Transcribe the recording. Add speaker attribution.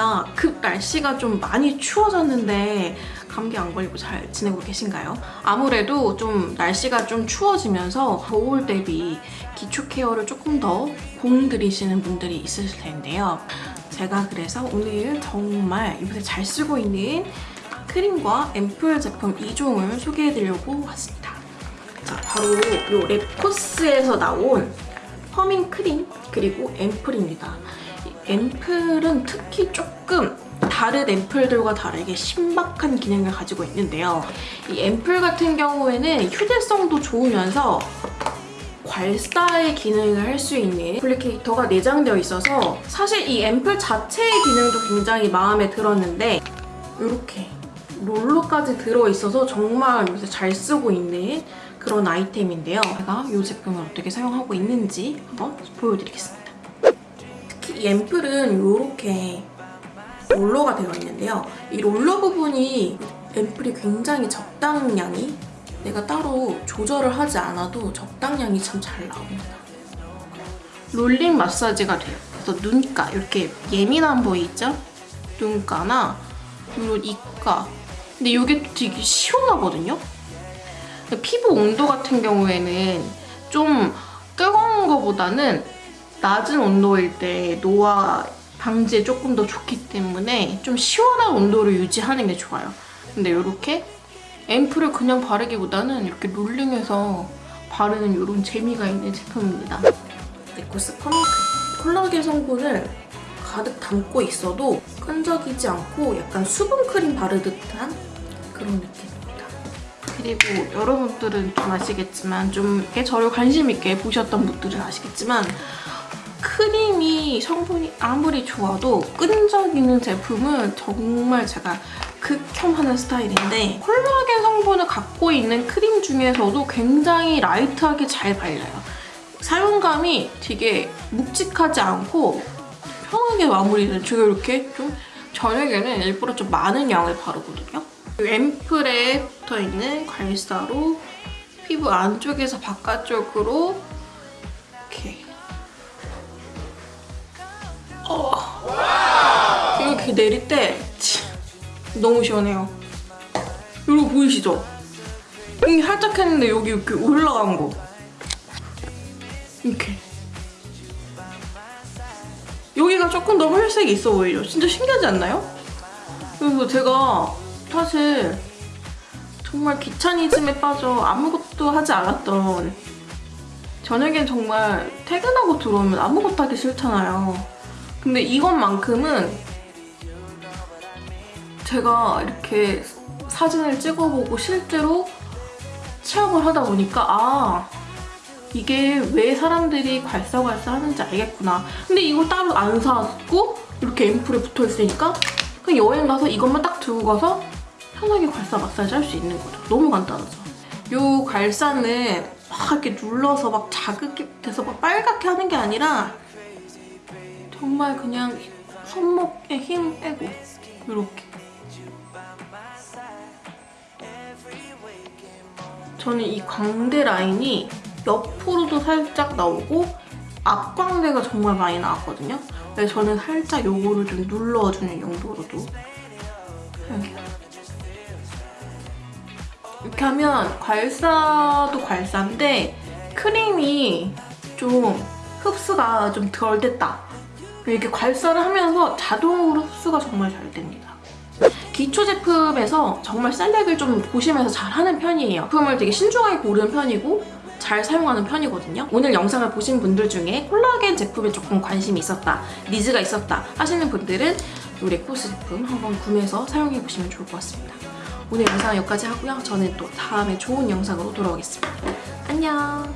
Speaker 1: 먹근입니다 급 날씨가 좀 많이 추워졌는데 감기 안 걸리고 잘 지내고 계신가요? 아무래도 좀 날씨가 좀 추워지면서 겨울 대비 기초 케어를 조금 더 공들이시는 분들이 있으실 텐데요 제가 그래서 오늘 정말 요새 잘 쓰고 있는 크림과 앰플 제품 2종을 소개해드리려고 왔습니다 자 바로 요 랩코스에서 나온 퍼밍 크림 그리고 앰플입니다. 앰플은 특히 조금 다른 앰플들과 다르게 신박한 기능을 가지고 있는데요. 이 앰플 같은 경우에는 휴대성도 좋으면서 괄사의 기능을 할 수 있는 애플리케이터가 내장되어 있어서 사실 이 앰플 자체의 기능도 굉장히 마음에 들었는데 이렇게 롤러까지 들어있어서 정말 요새 잘 쓰고 있는 그런 아이템인데요. 제가 이 제품을 어떻게 사용하고 있는지 한번 보여드리겠습니다. 이 앰플은 이렇게 롤러가 되어 있는데요. 이 롤러 부분이 앰플이 굉장히 적당량이 내가 따로 조절을 하지 않아도 적당량이 참 잘 나옵니다. 롤링 마사지가 돼요. 그래서 눈가 이렇게 예민한 부위 있죠? 눈가나 그리고 이가 근데 이게 되게 시원하거든요? 피부 온도 같은 경우에는 좀 뜨거운 것보다는 낮은 온도일 때 노화 방지에 조금 더 좋기 때문에 좀 시원한 온도를 유지하는 게 좋아요. 근데 이렇게 앰플을 그냥 바르기보다는 이렇게 롤링해서 바르는 이런 재미가 있는 제품입니다. 네코스 퍼밍크 콜라겐 성분을 가득 담고 있어도 끈적이지 않고 약간 수분 크림 바르듯한 그런 느낌. 그리고 여러분들은 좀 아시겠지만 좀 저를 관심 있게 보셨던 분들은 아시겠지만 크림이 성분이 아무리 좋아도 끈적이는 제품은 정말 제가 극혐하는 스타일인데 콜라겐 성분을 갖고 있는 크림 중에서도 굉장히 라이트하게 잘 발려요. 사용감이 되게 묵직하지 않고 편하게 마무리는 제가 이렇게 좀 저녁에는 일부러 좀 많은 양을 바르거든요. 앰플에 붙어있는 괄사로 피부 안쪽에서 바깥쪽으로 이렇게 내릴 때 너무 시원해요. 이거 보이시죠? 여기 살짝 했는데 여기 이렇게 올라간 거. 이렇게. 여기가 조금 더 혈색이 있어 보이죠? 진짜 신기하지 않나요? 그래서 제가 사실 정말 귀차니즘에 빠져 아무것도 하지 않았던 저녁엔 정말 퇴근하고 들어오면 아무것도 하기 싫잖아요. 근데 이것만큼은 제가 이렇게 사진을 찍어보고 실제로 체험을 하다 보니까 아 이게 왜 사람들이 괄사괄사 하는지 알겠구나. 근데 이거 따로 안 사고 이렇게 앰플에 붙어있으니까 그냥 여행 가서 이것만 딱 들고 가서 편하게 괄사 마사지 할 수 있는 거죠. 너무 간단하죠. 이 괄사는 막 이렇게 눌러서 막 자극이 돼서 막 빨갛게 하는 게 아니라 정말 그냥 손목에 힘 빼고 이렇게 저는 이 광대 라인이 옆으로도 살짝 나오고 앞광대가 정말 많이 나왔거든요. 그래서 저는 살짝 요거를 좀 눌러주는 용도로도 사용해요. 이렇게 하면 괄사도 괄사인데 크림이 좀 흡수가 좀 덜 됐다. 이렇게 괄사를 하면서 자동으로 흡수가 정말 잘 됩니다. 기초 제품에서 정말 셀렉을 좀 보시면서 잘 하는 편이에요. 제품을 되게 신중하게 고르는 편이고 잘 사용하는 편이거든요. 오늘 영상을 보신 분들 중에 콜라겐 제품에 조금 관심이 있었다 니즈가 있었다 하시는 분들은 이 레코스 제품 한번 구매해서 사용해보시면 좋을 것 같습니다. 오늘 영상은 여기까지 하고요. 저는 또 다음에 좋은 영상으로 돌아오겠습니다. 안녕!